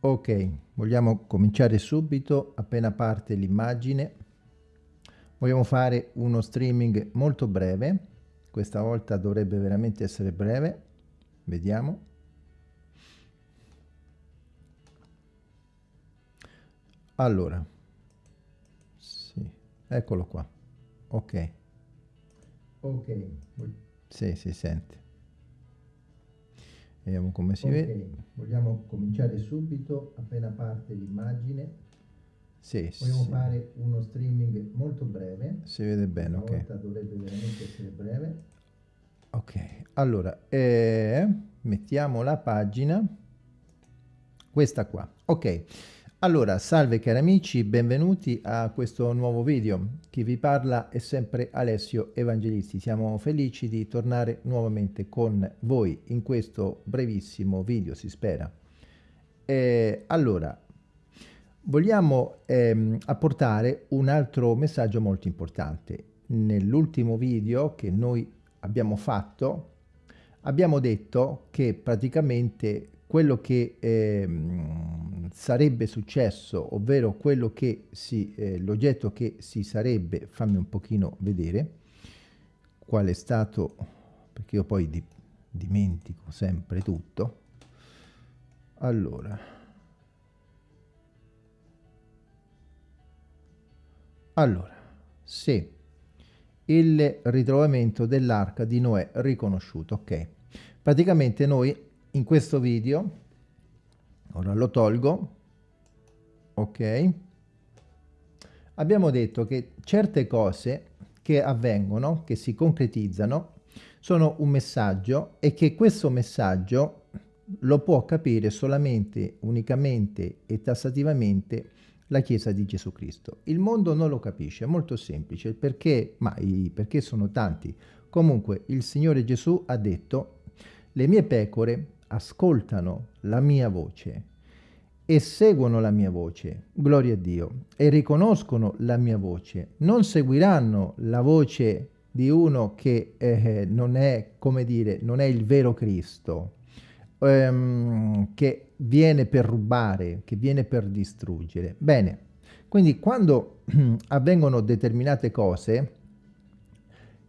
Ok, vogliamo cominciare subito appena parte l'immagine. Vogliamo fare uno streaming molto breve, questa volta dovrebbe veramente essere breve, vediamo. Allora, sì, eccolo qua, ok. Ok. Sì, si sente. Vediamo come si okay. vede. Vogliamo cominciare subito, appena parte l'immagine. Sì, Vogliamo sì. fare uno streaming molto breve. Si vede bene, ok. Volta dovrebbe veramente essere breve. Ok, allora, eh, mettiamo la pagina, questa qua. Ok, allora, salve cari amici, benvenuti a questo nuovo video. Chi vi parla è sempre Alessio Evangelisti. Siamo felici di tornare nuovamente con voi in questo brevissimo video, si spera. Eh, allora, vogliamo ehm, apportare un altro messaggio molto importante. Nell'ultimo video che noi abbiamo fatto, abbiamo detto che praticamente quello che eh, sarebbe successo, ovvero quello che si, eh, l'oggetto che si sarebbe, fammi un pochino vedere, qual è stato, perché io poi di, dimentico sempre tutto, allora, allora, se il ritrovamento dell'arca di Noè riconosciuto, ok, praticamente noi in questo video, ora lo tolgo, ok, abbiamo detto che certe cose che avvengono, che si concretizzano, sono un messaggio e che questo messaggio lo può capire solamente, unicamente e tassativamente la Chiesa di Gesù Cristo. Il mondo non lo capisce, è molto semplice, perché, ma i perché sono tanti. Comunque il Signore Gesù ha detto, le mie pecore ascoltano la mia voce e seguono la mia voce, gloria a Dio, e riconoscono la mia voce, non seguiranno la voce di uno che eh, non è, come dire, non è il vero Cristo, ehm, che viene per rubare, che viene per distruggere. Bene, quindi quando avvengono determinate cose,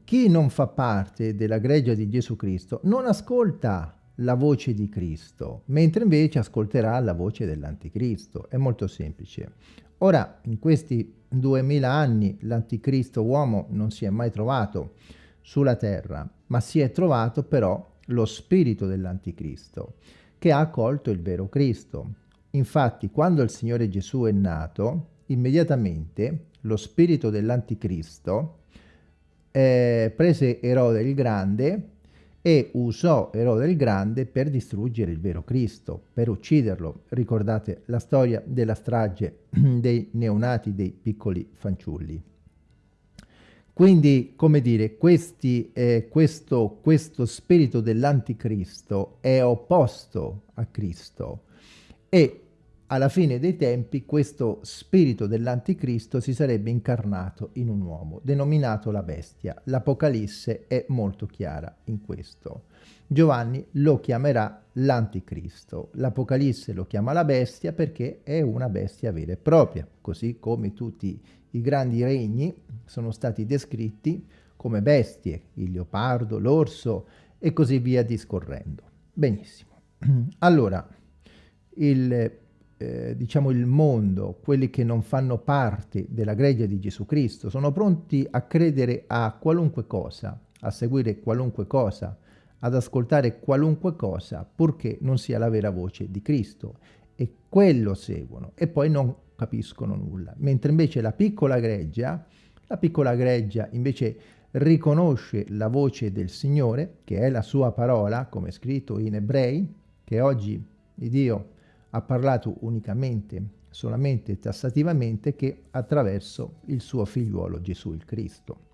chi non fa parte della greggia di Gesù Cristo non ascolta la voce di Cristo, mentre invece ascolterà la voce dell'anticristo. È molto semplice. Ora, in questi duemila anni l'anticristo uomo non si è mai trovato sulla terra, ma si è trovato però lo spirito dell'anticristo, che ha accolto il vero Cristo. Infatti, quando il Signore Gesù è nato, immediatamente lo spirito dell'anticristo eh, prese Erode il Grande e usò Erode il Grande per distruggere il vero Cristo, per ucciderlo. Ricordate la storia della strage dei neonati, dei piccoli fanciulli. Quindi, come dire, questi, eh, questo, questo spirito dell'anticristo è opposto a Cristo e alla fine dei tempi questo spirito dell'anticristo si sarebbe incarnato in un uomo, denominato la bestia. L'Apocalisse è molto chiara in questo. Giovanni lo chiamerà l'anticristo. L'Apocalisse lo chiama la bestia perché è una bestia vera e propria, così come tutti i grandi regni sono stati descritti come bestie, il leopardo, l'orso e così via discorrendo. Benissimo. Allora, il eh, diciamo il mondo, quelli che non fanno parte della greggia di Gesù Cristo, sono pronti a credere a qualunque cosa, a seguire qualunque cosa, ad ascoltare qualunque cosa, purché non sia la vera voce di Cristo. E quello seguono e poi non capiscono nulla. Mentre invece la piccola greggia, la piccola greggia invece riconosce la voce del Signore, che è la sua parola, come scritto in Ebrei, che oggi Dio ha parlato unicamente, solamente tassativamente che attraverso il suo figliuolo Gesù il Cristo.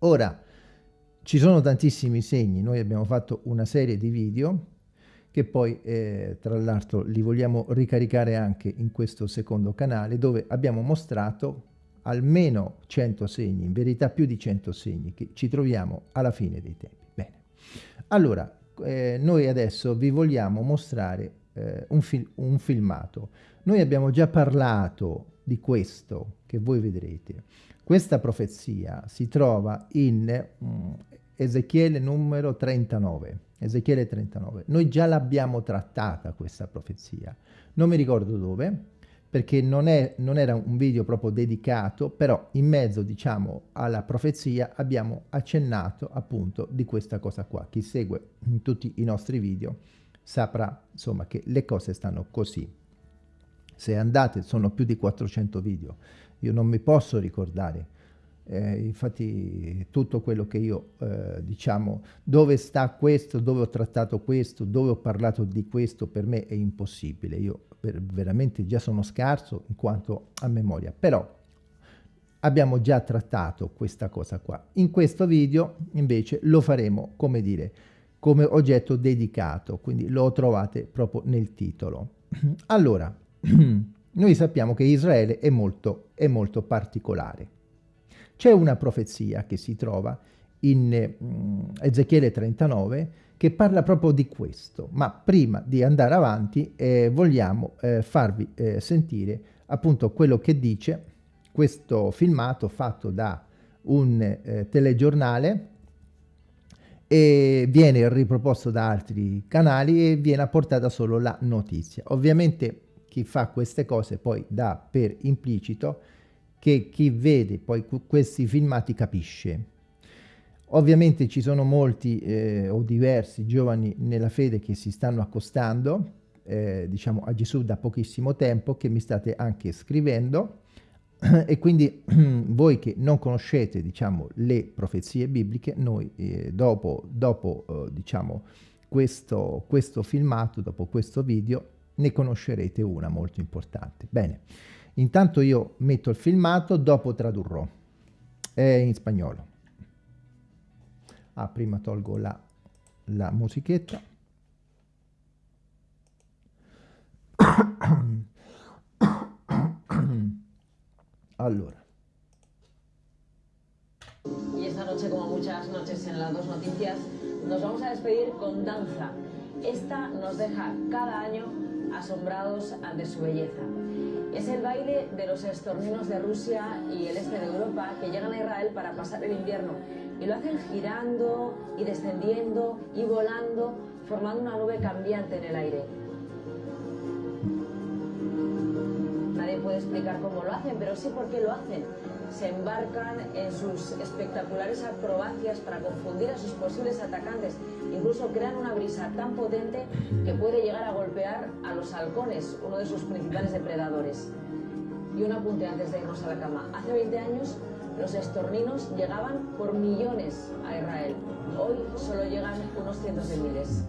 Ora, ci sono tantissimi segni, noi abbiamo fatto una serie di video che poi eh, tra l'altro li vogliamo ricaricare anche in questo secondo canale dove abbiamo mostrato almeno 100 segni, in verità più di 100 segni che ci troviamo alla fine dei tempi. Bene, allora eh, noi adesso vi vogliamo mostrare eh, un, fil un filmato. Noi abbiamo già parlato di questo che voi vedrete. Questa profezia si trova in mm, Ezechiele numero 39. Ezechiele 39. Noi già l'abbiamo trattata questa profezia. Non mi ricordo dove, perché non, è, non, era un video proprio dedicato, però in mezzo, diciamo, alla profezia abbiamo accennato appunto di questa cosa qua. Chi segue tutti i nostri video saprà, insomma, che le cose stanno così. Se andate, sono più di 400 video. Io non mi posso ricordare eh, infatti tutto quello che io eh, diciamo dove sta questo dove ho trattato questo dove ho parlato di questo per me è impossibile io per, veramente già sono scarso in quanto a memoria però abbiamo già trattato questa cosa qua in questo video invece lo faremo come dire come oggetto dedicato quindi lo trovate proprio nel titolo. Allora noi sappiamo che Israele è molto, è molto particolare. C'è una profezia che si trova in mm, Ezechiele 39 che parla proprio di questo, ma prima di andare avanti eh, vogliamo eh, farvi eh, sentire appunto quello che dice questo filmato fatto da un eh, telegiornale e viene riproposto da altri canali e viene apportata solo la notizia. Ovviamente chi fa queste cose poi dà per implicito che chi vede poi questi filmati capisce. Ovviamente ci sono molti eh, o diversi giovani nella fede che si stanno accostando eh, diciamo a Gesù da pochissimo tempo che mi state anche scrivendo e quindi voi che non conoscete diciamo le profezie bibliche noi eh, dopo, dopo eh, diciamo questo, questo filmato dopo questo video ne conoscerete una molto importante bene Intanto io metto il filmato, dopo tradurrò. È in spagnolo. Ah, prima tolgo la, la musichetta. Allora. Y esta noche, como muchas noches en las dos noticias, nos vamos a despedir con danza. Esta nos deja cada año asombrados ante su belleza. Es el baile de los estorninos de Rusia y el este de Europa que llegan a Israel para pasar el invierno y lo hacen girando y descendiendo y volando, formando una nube cambiante en el aire. Puede explicar cómo lo hacen, pero sí por qué lo hacen. Se embarcan en sus espectaculares acrobacias para confundir a sus posibles atacantes. Incluso crean una brisa tan potente que puede llegar a golpear a los halcones, uno de sus principales depredadores. Y un apunte antes de irnos a la cama. Hace 20 años los estorninos llegaban por millones a Israel. Hoy solo llegan unos cientos de miles.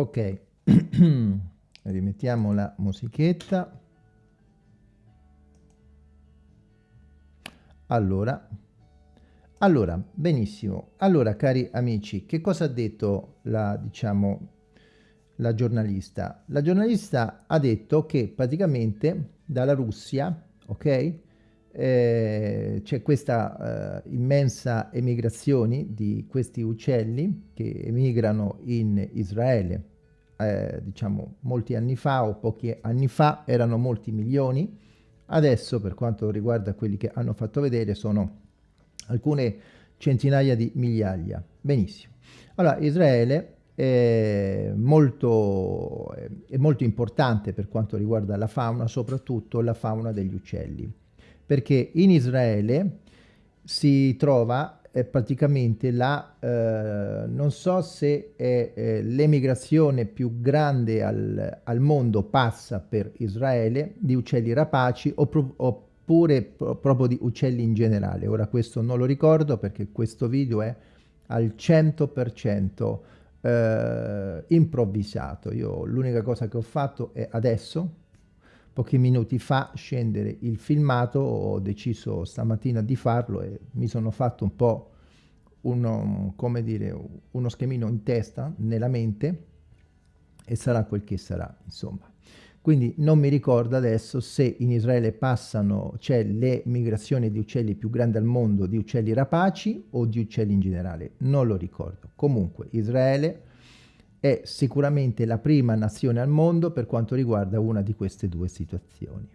Ok, rimettiamo la musichetta. Allora, allora, benissimo. Allora, cari amici, che cosa ha detto la, diciamo, la giornalista? La giornalista ha detto che praticamente dalla Russia, ok, eh, c'è questa eh, immensa emigrazione di questi uccelli che emigrano in Israele eh, diciamo molti anni fa o pochi anni fa erano molti milioni, adesso per quanto riguarda quelli che hanno fatto vedere sono alcune centinaia di migliaia. Benissimo. Allora Israele è molto, è molto importante per quanto riguarda la fauna, soprattutto la fauna degli uccelli, perché in Israele si trova è praticamente la, eh, non so se eh, l'emigrazione più grande al, al, mondo passa per Israele di uccelli rapaci oppure pro, proprio di uccelli in generale. Ora questo non lo ricordo perché questo video è al 100% eh, improvvisato. Io l'unica cosa che ho fatto è adesso, pochi minuti fa scendere il filmato, ho deciso stamattina di farlo e mi sono fatto un po' uno, come dire, uno schemino in testa, nella mente, e sarà quel che sarà, insomma. Quindi non mi ricordo adesso se in Israele passano, c'è le migrazioni di uccelli più grandi al mondo, di uccelli rapaci o di uccelli in generale, non lo ricordo. Comunque Israele è sicuramente la prima nazione al mondo per quanto riguarda una di queste due situazioni.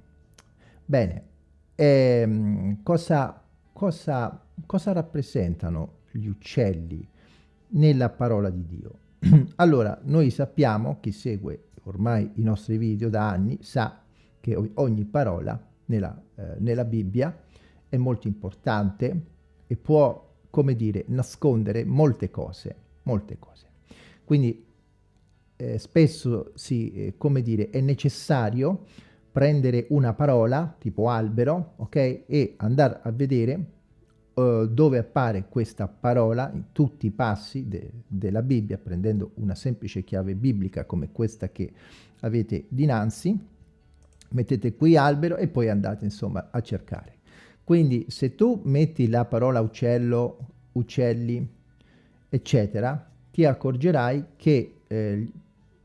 Bene, ehm, cosa, cosa, cosa rappresentano gli uccelli nella parola di Dio? allora, noi sappiamo, chi segue ormai i nostri video da anni, sa che ogni parola nella, eh, nella Bibbia è molto importante e può, come dire, nascondere molte cose, molte cose. Quindi eh, spesso si, eh, come dire, è necessario prendere una parola, tipo albero, ok? E andare a vedere uh, dove appare questa parola in tutti i passi de della Bibbia, prendendo una semplice chiave biblica come questa che avete dinanzi, mettete qui albero e poi andate insomma a cercare. Quindi se tu metti la parola uccello, uccelli, eccetera, ti accorgerai che eh,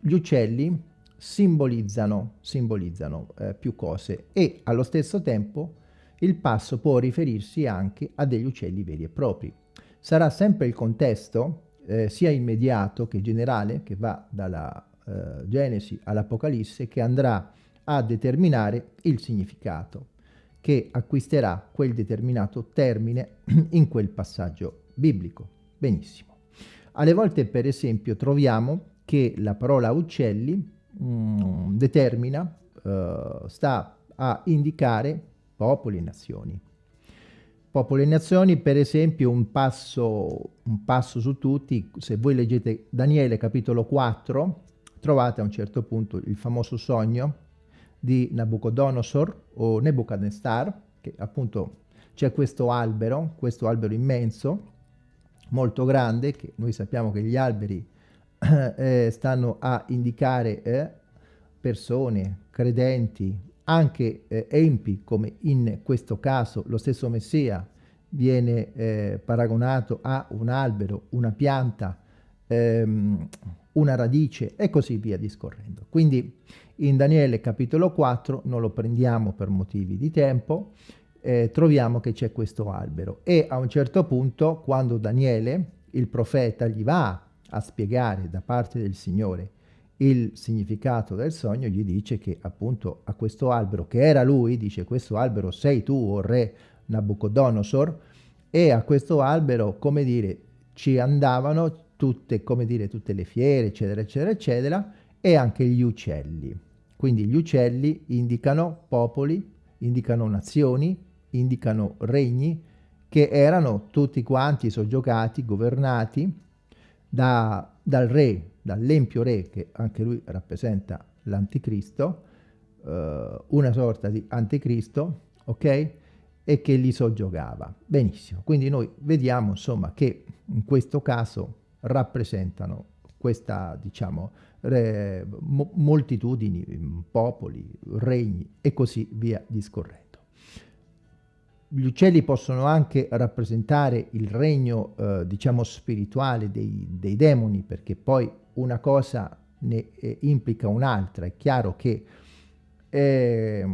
gli uccelli simbolizzano, simbolizzano eh, più cose e allo stesso tempo il passo può riferirsi anche a degli uccelli veri e propri. Sarà sempre il contesto, eh, sia immediato che generale, che va dalla eh, Genesi all'Apocalisse, che andrà a determinare il significato, che acquisterà quel determinato termine in quel passaggio biblico. Benissimo. Alle volte, per esempio, troviamo che la parola uccelli mh, mm, determina, uh, sta a indicare popoli e nazioni. Popoli e nazioni, per esempio, un passo, un passo su tutti, se voi leggete Daniele capitolo 4, trovate a un certo punto il famoso sogno di Nabucodonosor o Nebuchadnezzar, che appunto c'è questo albero, questo albero immenso, molto grande, che noi sappiamo che gli alberi eh, stanno a indicare eh, persone, credenti, anche eh, empi, come in questo caso lo stesso Messia viene eh, paragonato a un albero, una pianta, ehm, una radice e così via discorrendo. Quindi in Daniele capitolo 4 non lo prendiamo per motivi di tempo, eh, troviamo che c'è questo albero e a un certo punto quando Daniele, il profeta, gli va a spiegare da parte del Signore il significato del sogno, gli dice che appunto a questo albero, che era lui, dice questo albero sei tu, o re Nabucodonosor, e a questo albero, come dire, ci andavano tutte, come dire, tutte le fiere, eccetera, eccetera, eccetera, e anche gli uccelli. Quindi gli uccelli indicano popoli, indicano nazioni, indicano regni, che erano tutti quanti soggiogati, governati da, dal re, dall'empio re, che anche lui rappresenta l'anticristo, eh, una sorta di anticristo, ok? E che li soggiogava. Benissimo, quindi noi vediamo insomma che in questo caso rappresentano questa, diciamo, re, mo, moltitudini, popoli, regni e così via discorrendo. Gli uccelli possono anche rappresentare il regno, eh, diciamo, spirituale dei, dei, demoni, perché poi una cosa ne eh, implica un'altra. È chiaro che eh,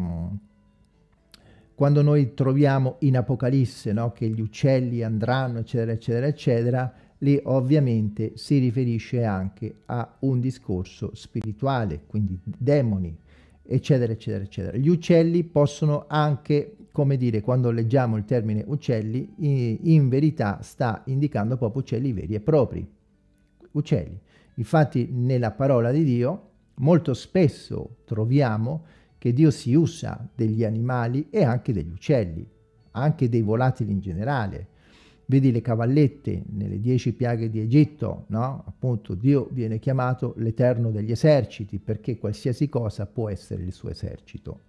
quando noi troviamo in Apocalisse no, che gli uccelli andranno, eccetera, eccetera, eccetera, lì ovviamente si riferisce anche a un discorso spirituale, quindi demoni, eccetera, eccetera, eccetera. Gli uccelli possono anche come dire, quando leggiamo il termine uccelli, in, verità sta indicando proprio uccelli veri e propri. Uccelli. Infatti nella parola di Dio molto spesso troviamo che Dio si usa degli animali e anche degli uccelli, anche dei volatili in generale. Vedi le cavallette nelle dieci piaghe di Egitto, no? Appunto Dio viene chiamato l'Eterno degli eserciti perché qualsiasi cosa può essere il suo esercito.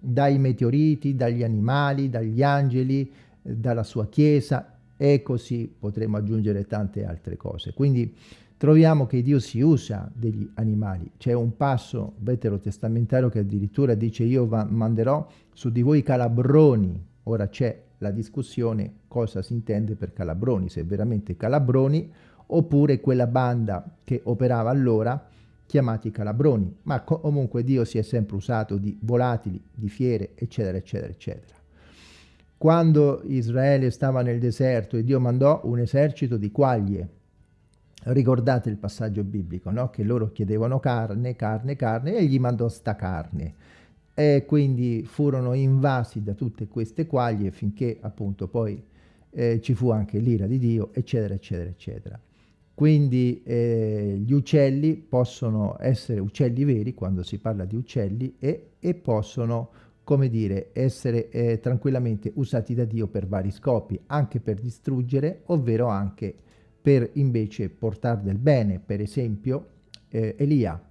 Dai meteoriti, dagli animali, dagli angeli, dalla sua chiesa e così potremo aggiungere tante altre cose. Quindi troviamo che Dio si usa degli animali. C'è un passo veterotestamentario che addirittura dice io manderò su di voi calabroni. Ora c'è la discussione cosa si intende per calabroni, se veramente calabroni oppure quella banda che operava allora chiamati calabroni, ma comunque Dio si è sempre usato di volatili, di fiere, eccetera, eccetera, eccetera. Quando Israele stava nel deserto e Dio mandò un esercito di quaglie, Ricordate il passaggio biblico, no? Che loro chiedevano carne, carne, carne e gli mandò sta carne. E quindi furono invasi da tutte queste quaglie finché appunto poi eh, ci fu anche l'ira di Dio, eccetera, eccetera, eccetera. Quindi eh, gli uccelli possono essere uccelli veri quando si parla di uccelli e, e possono, come dire, essere eh, tranquillamente usati da Dio per vari scopi, anche per distruggere, ovvero anche per invece portare del bene, per esempio eh, Elia.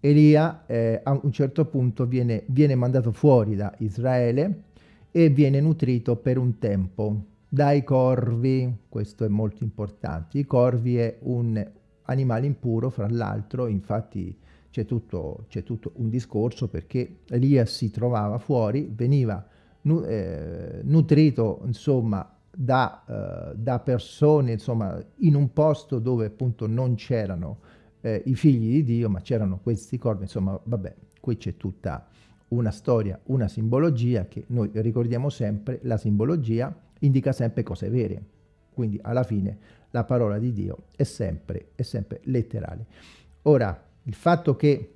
Elia eh, a un certo punto viene, viene mandato fuori da Israele e viene nutrito per un tempo dai corvi, questo è molto importante, i corvi è un animale impuro, fra l'altro, infatti c'è tutto, tutto, un discorso perché Elia si trovava fuori, veniva nu eh, nutrito insomma da, uh, da, persone insomma in un posto dove appunto non c'erano eh, i figli di Dio ma c'erano questi corpi insomma vabbè qui c'è tutta una storia una simbologia che noi ricordiamo sempre la simbologia indica sempre cose vere. Quindi alla fine la parola di Dio è sempre, è sempre letterale. Ora il fatto che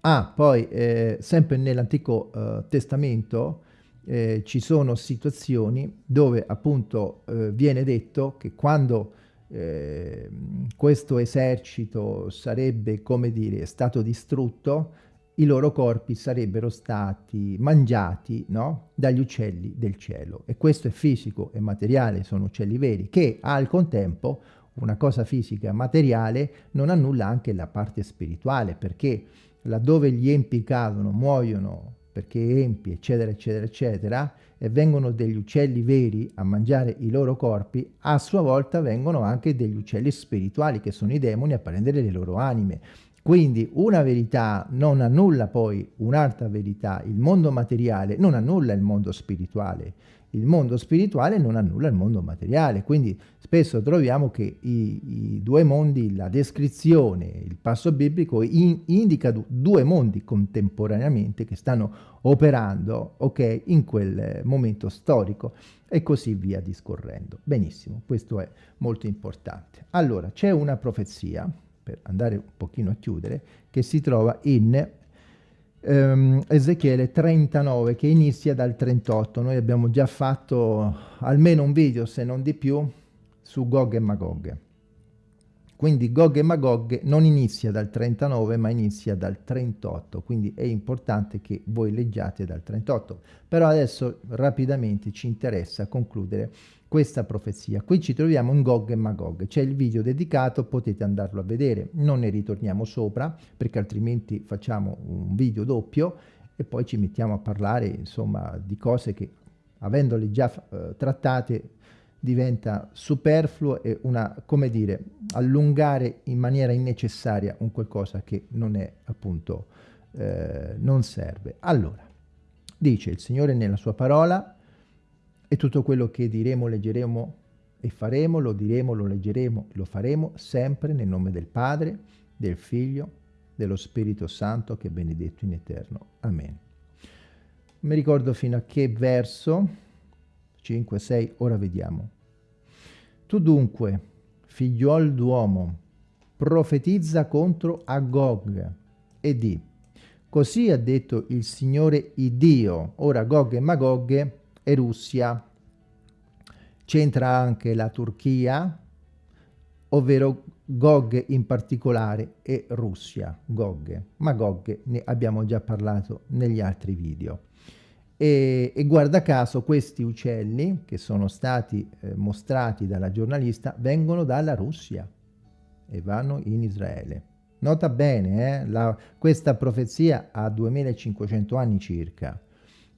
ah, poi eh, sempre nell'Antico eh, Testamento eh, ci sono situazioni dove appunto eh, viene detto che quando eh, questo esercito sarebbe, come dire, stato distrutto, i loro corpi sarebbero stati mangiati no? dagli uccelli del cielo. E questo è fisico e materiale, sono uccelli veri, che al contempo una cosa fisica materiale non annulla anche la parte spirituale, perché laddove gli empi cadono, muoiono perché empi, eccetera, eccetera, eccetera, e vengono degli uccelli veri a mangiare i loro corpi, a sua volta vengono anche degli uccelli spirituali, che sono i demoni, a prendere le loro anime. Quindi una verità non annulla poi un'altra verità, il mondo materiale non annulla il mondo spirituale, il mondo spirituale non annulla il mondo materiale, quindi spesso troviamo che i, i due mondi, la descrizione, il passo biblico in, indica due mondi contemporaneamente che stanno operando ok, in quel momento storico e così via discorrendo. Benissimo, questo è molto importante. Allora, c'è una profezia, per andare un pochino a chiudere, che si trova in ehm, Ezechiele 39 che inizia dal 38. Noi abbiamo già fatto almeno un video, se non di più, su Gog e Magog. Quindi Gog e Magog non inizia dal 39 ma inizia dal 38, quindi è importante che voi leggiate dal 38. Però adesso rapidamente ci interessa concludere questa profezia. Qui ci troviamo in Gog e Magog, c'è il video dedicato, potete andarlo a vedere, non ne ritorniamo sopra perché altrimenti facciamo un video doppio e poi ci mettiamo a parlare insomma di cose che avendole già eh, trattate diventa superfluo e una, come dire, allungare in maniera innecessaria un qualcosa che non è appunto, eh, non serve. Allora, dice il Signore nella sua parola, e tutto quello che diremo, leggeremo e faremo, lo diremo, lo leggeremo, lo faremo sempre nel nome del Padre, del Figlio, dello Spirito Santo che è benedetto in eterno. Amen. Mi ricordo fino a che verso, 5, 6, ora vediamo. Tu dunque, figliuol d'uomo, profetizza contro Agog e di, così ha detto il Signore Iddio, ora Gog e Magog e Russia. C'entra anche la Turchia, ovvero Gog in particolare e Russia, Gog. Ma Gog ne abbiamo già parlato negli altri video. E, e, guarda caso questi uccelli che sono stati eh, mostrati dalla giornalista vengono dalla Russia e vanno in Israele. Nota bene, eh, la, questa profezia ha 2500 anni circa.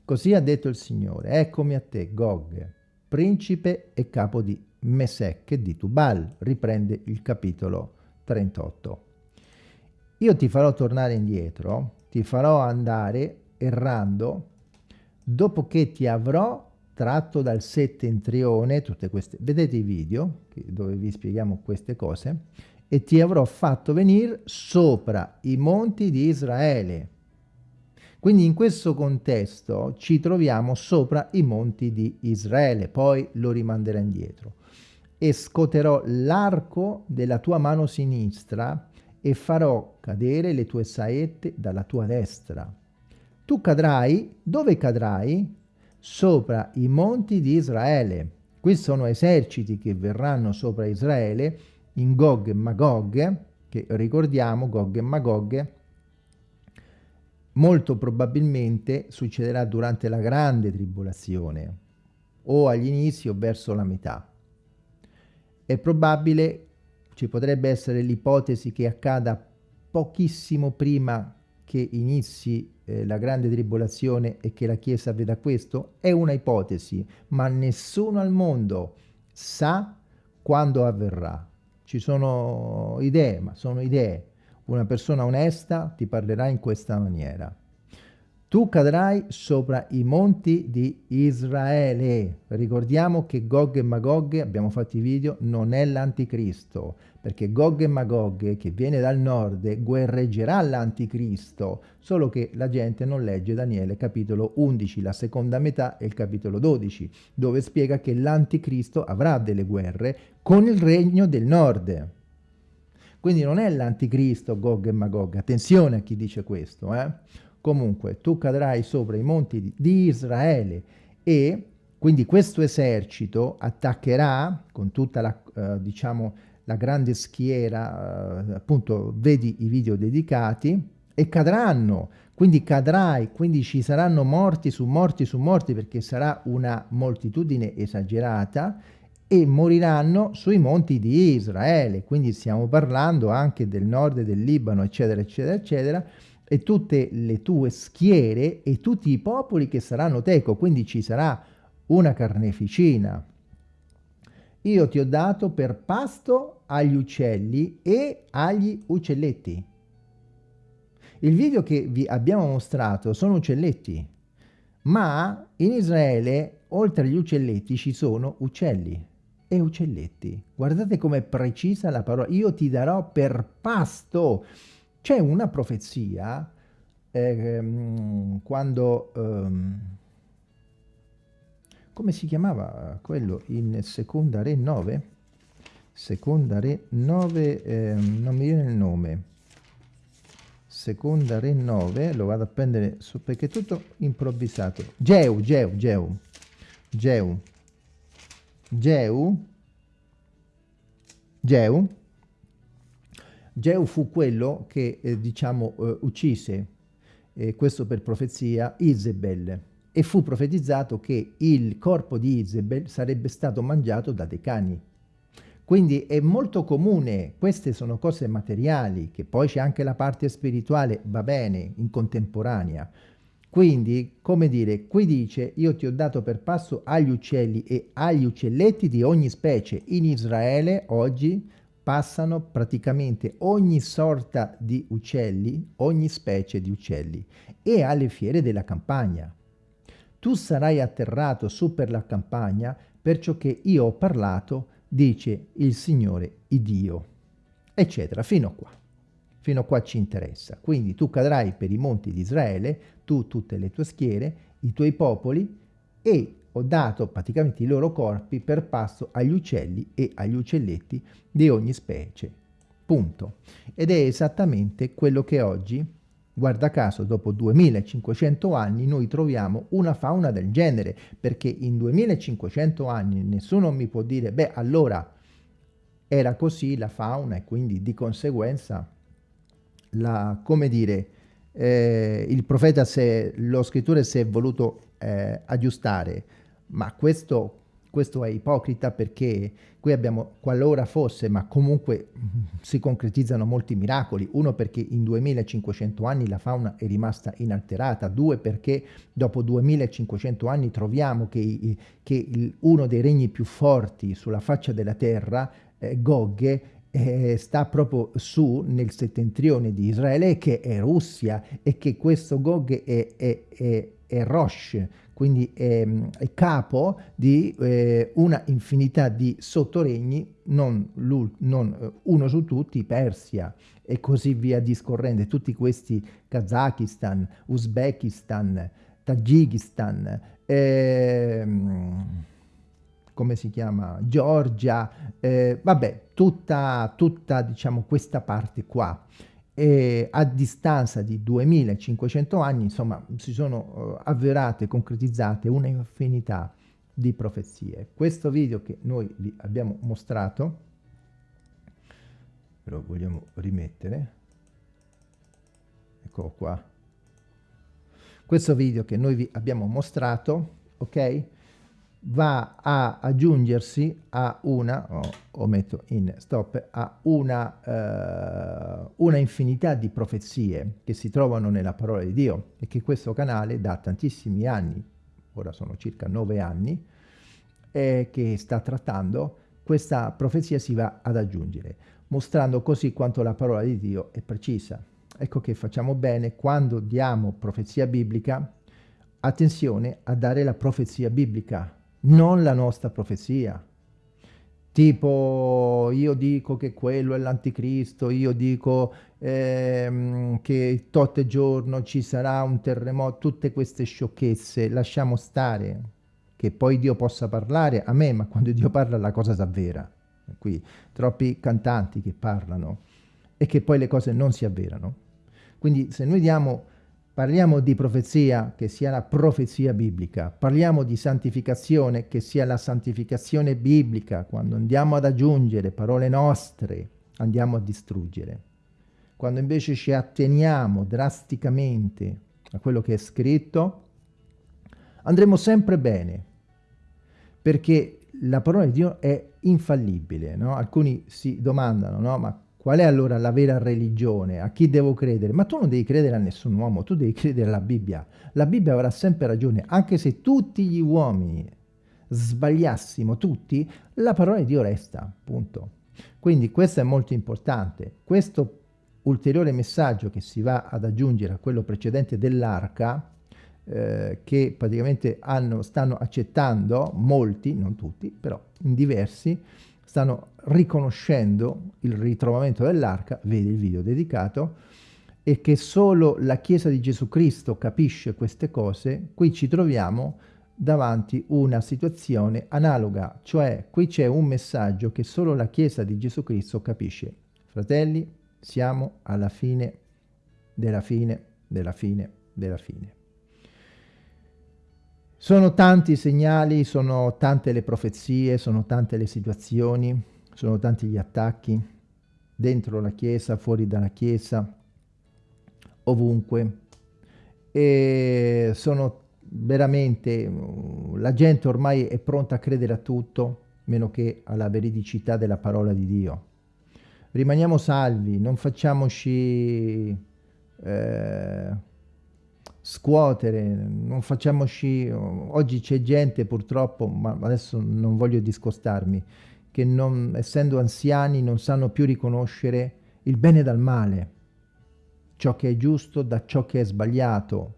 Così ha detto il Signore, eccomi a te, Gog, principe e capo di Mesec e di Tubal, riprende il capitolo 38. Io ti farò tornare indietro, ti farò andare errando, dopo che ti avrò tratto dal settentrione, tutte queste, vedete i video dove vi spieghiamo queste cose, e ti avrò fatto venire sopra i monti di Israele. Quindi in questo contesto ci troviamo sopra i monti di Israele, poi lo rimanderà indietro. E scoterò l'arco della tua mano sinistra e farò cadere le tue saette dalla tua destra. Tu cadrai, dove cadrai? Sopra i monti di Israele. Questi sono eserciti che verranno sopra Israele in Gog e Magog, che ricordiamo Gog e Magog, molto probabilmente succederà durante la grande tribolazione, o agli inizi o verso la metà. È probabile, ci potrebbe essere l'ipotesi che accada pochissimo prima che inizi eh, la grande tribolazione e che la Chiesa veda questo? È una ipotesi, ma nessuno al mondo sa quando avverrà. Ci sono idee, ma sono idee. Una persona onesta ti parlerà in questa maniera. Tu cadrai sopra i monti di Israele. Ricordiamo che Gog e Magog, abbiamo fatto i video, non è l'anticristo, perché Gog e Magog, che viene dal nord, guerreggerà l'anticristo, solo che la gente non legge Daniele capitolo 11, la seconda metà e il capitolo 12, dove spiega che l'anticristo avrà delle guerre con il regno del nord. Quindi non è l'anticristo Gog e Magog, attenzione a chi dice questo, eh? Comunque, tu cadrai sopra i monti di Israele e quindi questo esercito attaccherà con tutta la, eh, diciamo, la grande schiera, eh, appunto vedi i video dedicati, e cadranno, quindi cadrai, quindi ci saranno morti su morti su morti perché sarà una moltitudine esagerata e moriranno sui monti di Israele, quindi stiamo parlando anche del nord del Libano, eccetera, eccetera, eccetera, e tutte le tue schiere e tutti i popoli che saranno teco, quindi ci sarà una carneficina. Io ti ho dato per pasto agli uccelli e agli uccelletti. Il video che vi abbiamo mostrato sono uccelletti, ma in Israele oltre agli uccelletti ci sono uccelli e uccelletti. Guardate com'è precisa la parola. Io ti darò per pasto c'è una profezia eh, quando... Um, come si chiamava quello in seconda re 9? Seconda re 9, eh, non mi viene il nome. Seconda re 9, lo vado a prendere su, perché è tutto improvvisato. Geu, Geu, Geu, Geu, Geu, Geu, Geu fu quello che, eh, diciamo, eh, uccise, eh, questo per profezia, Isabel, e fu profetizzato che il corpo di Isabel sarebbe stato mangiato da dei cani. Quindi è molto comune, queste sono cose materiali, che poi c'è anche la parte spirituale, va bene, in contemporanea. Quindi, come dire, qui dice, io ti ho dato per passo agli uccelli e agli uccelletti di ogni specie. In Israele oggi passano praticamente ogni sorta di uccelli, ogni specie di uccelli, e alle fiere della campagna. Tu sarai atterrato su per la campagna, perciò che io ho parlato, dice il Signore, il Dio, eccetera, fino a qua. Fino a qua ci interessa. Quindi tu cadrai per i monti di Israele, tu, tutte le tue schiere, i tuoi popoli, e ho dato praticamente i loro corpi per pasto agli uccelli e agli uccelletti di ogni specie. Punto. Ed è esattamente quello che oggi, guarda caso, dopo 2500 anni noi troviamo una fauna del genere, perché in 2500 anni nessuno mi può dire, beh, allora era così la fauna e quindi di conseguenza la, come dire, eh, il profeta, se, lo scrittore si è voluto eh, aggiustare, ma questo, questo è ipocrita perché qui abbiamo qualora fosse, ma comunque si concretizzano molti miracoli. Uno perché in 2500 anni la fauna è rimasta inalterata, due perché dopo 2500 anni troviamo che, che uno dei regni più forti sulla faccia della terra, eh, Gog, eh, sta proprio su nel settentrione di Israele che è Russia e che questo Gog è, è, è, è Rosh, quindi è, è capo di eh, una infinità di sottoregni, non, non eh, uno su tutti, Persia e così via discorrendo, tutti questi Kazakistan, Uzbekistan, Tagikistan, ehm, come si chiama, Georgia, eh, vabbè, tutta, tutta diciamo, questa parte qua. E a distanza di 2500 anni, insomma, si sono uh, avverate, concretizzate una infinità di profezie. Questo video che noi vi abbiamo mostrato, lo vogliamo rimettere, eccolo qua, questo video che noi vi abbiamo mostrato, ok? Va a aggiungersi a una, oh, o metto in stop, a una, eh, una infinità di profezie che si trovano nella parola di Dio e che questo canale da tantissimi anni, ora sono circa nove anni, eh, che sta trattando, questa profezia si va ad aggiungere, mostrando così quanto la parola di Dio è precisa. Ecco che facciamo bene quando diamo profezia biblica, attenzione a dare la profezia biblica, non la nostra profezia. Tipo, io dico che quello è l'anticristo, io dico ehm, che tot giorno ci sarà un terremoto, tutte queste sciocchezze, lasciamo stare, che poi Dio possa parlare a me, ma quando Dio parla la cosa si avvera. Qui troppi cantanti che parlano e che poi le cose non si avverano. Quindi se noi diamo Parliamo di profezia, che sia la profezia biblica. Parliamo di santificazione, che sia la santificazione biblica. Quando andiamo ad aggiungere parole nostre, andiamo a distruggere. Quando invece ci atteniamo drasticamente a quello che è scritto, andremo sempre bene, perché la parola di Dio è infallibile. No? Alcuni si domandano, no? ma Qual è allora la vera religione? A chi devo credere? Ma tu non devi credere a nessun uomo, tu devi credere alla Bibbia. La Bibbia avrà sempre ragione, anche se tutti gli uomini sbagliassimo tutti, la parola di Dio resta, punto. Quindi questo è molto importante. Questo ulteriore messaggio che si va ad aggiungere a quello precedente dell'arca, eh, che praticamente hanno, stanno accettando molti, non tutti, però in diversi, stanno riconoscendo il ritrovamento dell'arca, vedi il video dedicato, e che solo la Chiesa di Gesù Cristo capisce queste cose, qui ci troviamo davanti una situazione analoga, cioè qui c'è un messaggio che solo la Chiesa di Gesù Cristo capisce. Fratelli, siamo alla fine della fine della fine della fine. Sono tanti i segnali, sono tante le profezie, sono tante le situazioni, sono tanti gli attacchi, dentro la Chiesa, fuori dalla Chiesa, ovunque. E sono veramente, la gente ormai è pronta a credere a tutto, meno che alla veridicità della parola di Dio. Rimaniamo salvi, non facciamoci... Eh, scuotere, non facciamoci... Oggi c'è gente purtroppo, ma adesso non voglio discostarmi, che non, essendo anziani non sanno più riconoscere il bene dal male, ciò che è giusto da ciò che è sbagliato,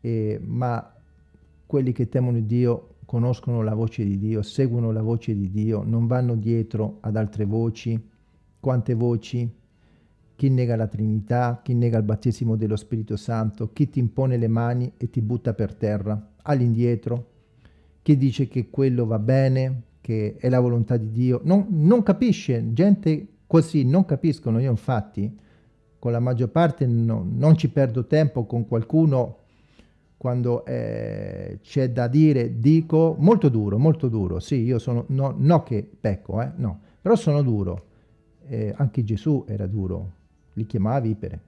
e, ma quelli che temono Dio conoscono la voce di Dio, seguono la voce di Dio, non vanno dietro ad altre voci, quante voci, chi nega la Trinità, chi nega il battesimo dello Spirito Santo, chi ti impone le mani e ti butta per terra, all'indietro, chi dice che quello va bene, che è la volontà di Dio, non, non capisce, gente così non capiscono, io infatti con la maggior parte no, non ci perdo tempo con qualcuno quando eh, c'è da dire, dico, molto duro, molto duro, sì, io sono, no, no che pecco, eh, no, però sono duro, eh, anche Gesù era duro, li chiamava vipere.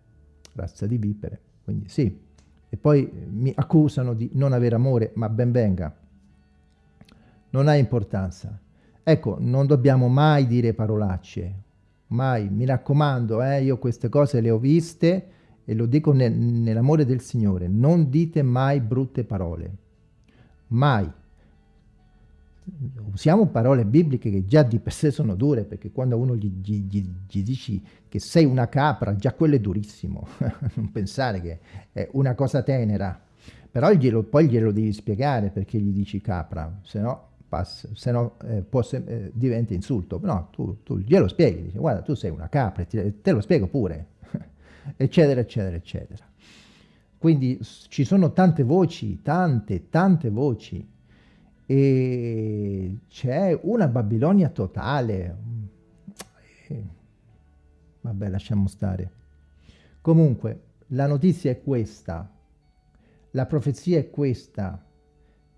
razza di vipere, quindi sì. E poi mi accusano di non avere amore, ma ben venga. Non ha importanza. Ecco, non dobbiamo mai dire parolacce, mai, mi raccomando, eh, io queste cose le ho viste e lo dico nel, nell'amore del Signore, non dite mai brutte parole, mai. Usiamo parole bibliche che già di per sé sono dure, perché quando uno gli, gli, gli, gli dici che sei una capra, già quello è durissimo, non pensare che è una cosa tenera, però glielo, poi glielo devi spiegare perché gli dici capra, se no se no eh, eh, diventa insulto. No, tu, tu, glielo spieghi, dici guarda tu sei una capra, te, te lo spiego pure, eccetera, eccetera, eccetera. Quindi ci sono tante voci, tante, tante voci, e c'è una Babilonia totale. E, vabbè, lasciamo stare. Comunque, la notizia è questa, la profezia è questa,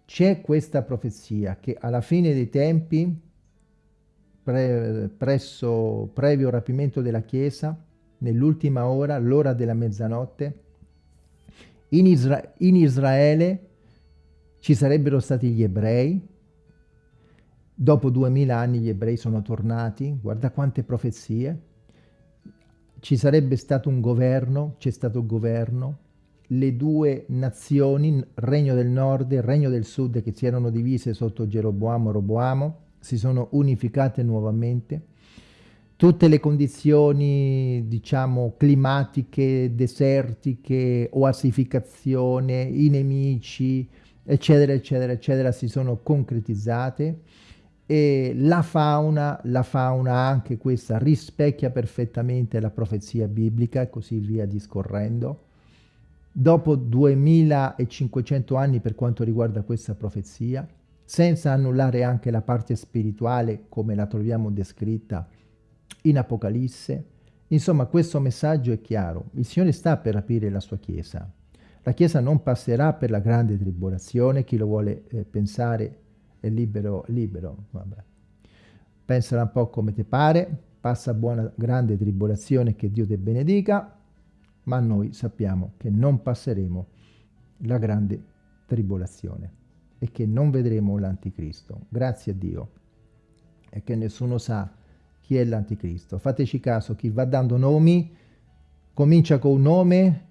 c'è questa profezia che alla fine dei tempi, pre, presso, previo rapimento della Chiesa, nell'ultima ora, l'ora della mezzanotte, in, Isra in Israele ci sarebbero stati gli ebrei, dopo duemila anni gli ebrei sono tornati, guarda quante profezie, ci sarebbe stato un governo, c'è stato un governo, le due nazioni, Regno del Nord e Regno del Sud, che si erano divise sotto Geroboamo e Roboamo, si sono unificate nuovamente. Tutte le condizioni, diciamo, climatiche, desertiche, oasificazione, i nemici, eccetera, eccetera, eccetera, si sono concretizzate e la fauna, la fauna anche questa rispecchia perfettamente la profezia biblica e così via discorrendo dopo 2500 anni per quanto riguarda questa profezia, senza annullare anche la parte spirituale come la troviamo descritta in Apocalisse. Insomma, questo messaggio è chiaro. Il Signore sta per rapire la sua Chiesa. La Chiesa non passerà per la grande tribolazione, chi lo vuole eh, pensare è libero, libero. Vabbè. Pensala un po' come ti pare, passa buona grande tribolazione, che Dio ti benedica, ma noi sappiamo che non passeremo la grande tribolazione e che non vedremo l'anticristo. Grazie a Dio. E che nessuno sa chi è l'anticristo. Fateci caso, chi va dando nomi comincia con un nome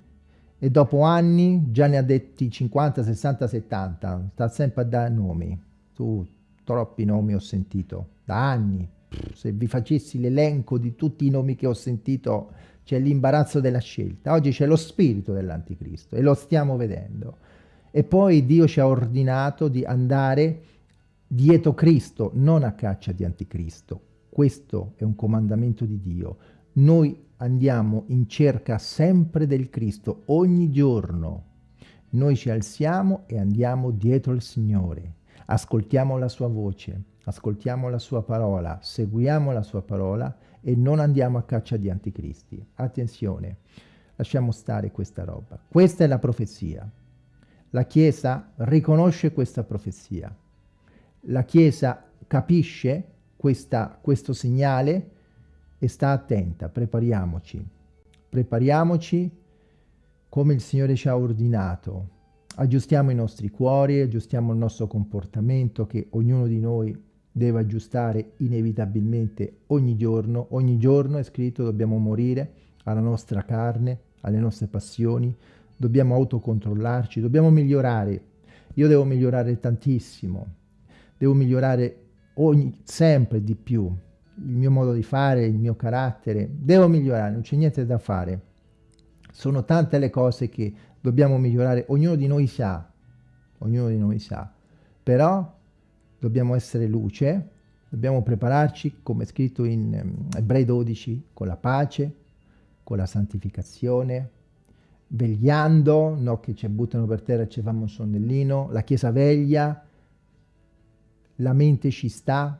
e dopo anni già ne ha detti 50, 60, 70. Sta sempre a dare nomi. Tu, troppi nomi ho sentito, da anni. Se vi facessi l'elenco di tutti i nomi che ho sentito c'è l'imbarazzo della scelta. Oggi c'è lo spirito dell'anticristo e lo stiamo vedendo. E poi Dio ci ha ordinato di andare dietro Cristo, non a caccia di anticristo. Questo è un comandamento di Dio. Noi andiamo in cerca sempre del Cristo, ogni giorno. Noi ci alziamo e andiamo dietro il Signore. Ascoltiamo la sua voce, ascoltiamo la sua parola, seguiamo la sua parola e non andiamo a caccia di anticristi. Attenzione, lasciamo stare questa roba. Questa è la profezia. La Chiesa riconosce questa profezia. La Chiesa capisce questa, questo segnale e sta attenta. Prepariamoci. Prepariamoci come il Signore ci ha ordinato. Aggiustiamo i nostri cuori, aggiustiamo il nostro comportamento che ognuno di noi deve aggiustare inevitabilmente ogni giorno. Ogni giorno è scritto dobbiamo morire alla nostra carne, alle nostre passioni, dobbiamo autocontrollarci, dobbiamo migliorare. Io devo migliorare tantissimo, devo migliorare ogni, sempre di più il mio modo di fare, il mio carattere, devo migliorare, non c'è niente da fare. Sono tante le cose che dobbiamo migliorare, ognuno di noi sa, ognuno di noi sa, però dobbiamo essere luce, dobbiamo prepararci, come è scritto in um, Ebrei 12, con la pace, con la santificazione, vegliando, no che ci buttano per terra e ci fanno un sonnellino, la Chiesa veglia, la mente ci sta,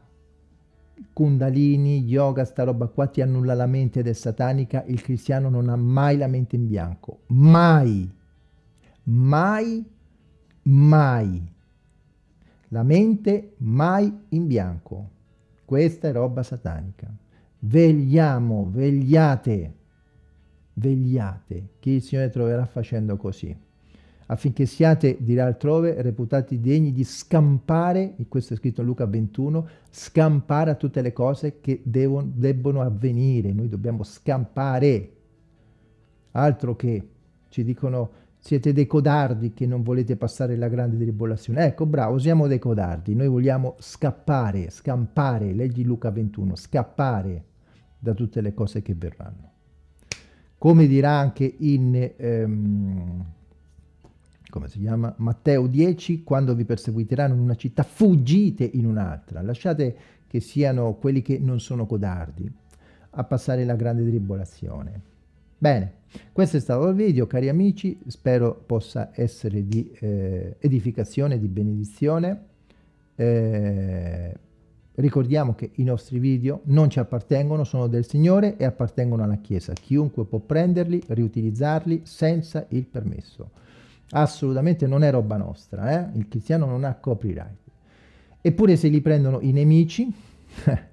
Kundalini, yoga, sta roba qua ti annulla la mente ed è satanica, il cristiano non ha mai la mente in bianco, mai, mai, mai. La mente mai in bianco. Questa è roba satanica. Vegliamo, vegliate, vegliate, che il Signore troverà facendo così, affinché siate, dirà altrove, reputati degni di scampare, e questo è scritto in Luca 21, scampare a tutte le cose che devono, debbono avvenire, noi dobbiamo scampare, altro che ci dicono siete dei codardi che non volete passare la grande tribolazione. Ecco, bravo, siamo dei codardi. Noi vogliamo scappare, scampare, leggi Luca 21, scappare da tutte le cose che verranno. Come dirà anche in, ehm, come si chiama? Matteo 10, quando vi perseguiteranno in una città, fuggite in un'altra. Lasciate che siano quelli che non sono codardi a passare la grande tribolazione. Bene, questo è stato il video, cari amici, spero possa essere di eh, edificazione, di benedizione. Eh, ricordiamo che i nostri video non ci appartengono, sono del Signore e appartengono alla Chiesa. Chiunque può prenderli, riutilizzarli senza il permesso. Assolutamente non è roba nostra, eh? il cristiano non ha copyright. Eppure se li prendono i nemici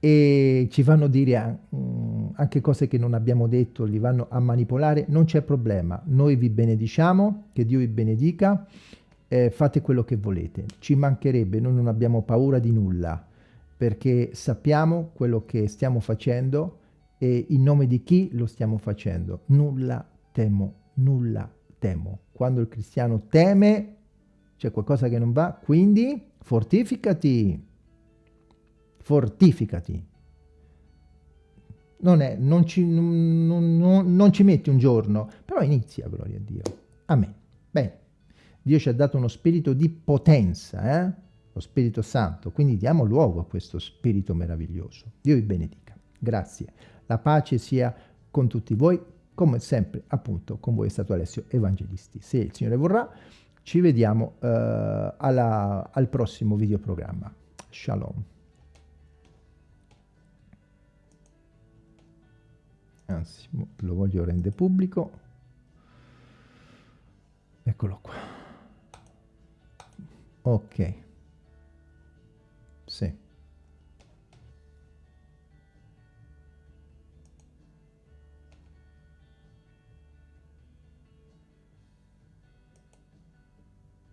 e ci fanno dire mm, anche cose che non abbiamo detto, li vanno a manipolare, non c'è problema. Noi vi benediciamo, che Dio vi benedica, eh, fate quello che volete. Ci mancherebbe, noi non abbiamo paura di nulla, perché sappiamo quello che stiamo facendo e in nome di chi lo stiamo facendo. Nulla temo, nulla temo. Quando il cristiano teme, c'è qualcosa che non va, quindi fortificati fortificati. Non, è, non, ci, non, non, non ci metti un giorno, però inizia, gloria a Dio. Amen. Bene, Dio ci ha dato uno spirito di potenza, eh? lo Spirito Santo, quindi diamo luogo a questo spirito meraviglioso. Dio vi benedica. Grazie. La pace sia con tutti voi, come sempre appunto con voi è stato Alessio Evangelisti. Se il Signore vorrà, ci vediamo uh, alla, al prossimo videoprogramma. Shalom. anzi lo voglio rendere pubblico eccolo qua ok